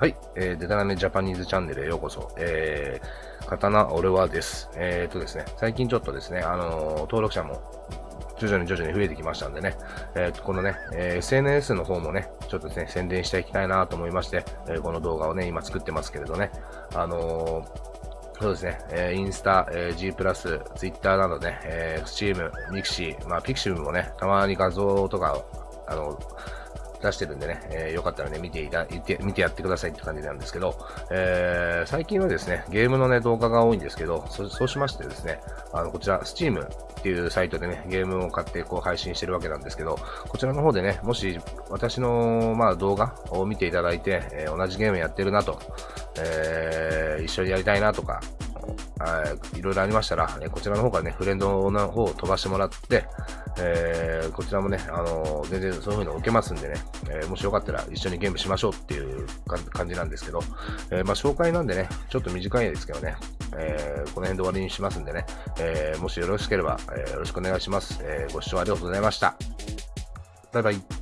はい、えー、デタラメジャパニーズチャンネルへようこそ。えー、刀俺はです。えーとですね、最近ちょっとですね、あのー、登録者も徐々に徐々に増えてきましたんでね、えー、このね、えー、SNS の方もね、ちょっとですね、宣伝していきたいなと思いまして、えー、この動画をね、今作ってますけれどね、あのー、そうですね、えー、インスタ、えー、G プラス、ツイッターなどね、えー、 Steam、 mixi、まあ、ピクシブもね、たまに画像とか、あの、出してるんでね、えー、よかったらね、見ていた、見て、見てやってくださいって感じなんですけど、えー、最近はですね、ゲームのね、動画が多いんですけど、そそうしましてですね、あの、こちら、Steam っていうサイトでね、ゲームを買ってこう配信してるわけなんですけど、こちらの方でね、もし私の、まあ、動画を見ていただいて、えー、同じゲームやってるなと、えー、一緒にやりたいなとか、いろいろありましたら、こちらの方からね、フレンドの方を飛ばしてもらって、えー、こちらもね、あの、全然そういうのを受けますんでね、えー、もしよかったら一緒にゲームしましょうっていう感じなんですけど、えまあ、紹介なんでね、ちょっと短いですけどね、えこの辺で終わりにしますんでね、えもしよろしければ、えよろしくお願いします。えご視聴ありがとうございました。バイバイ。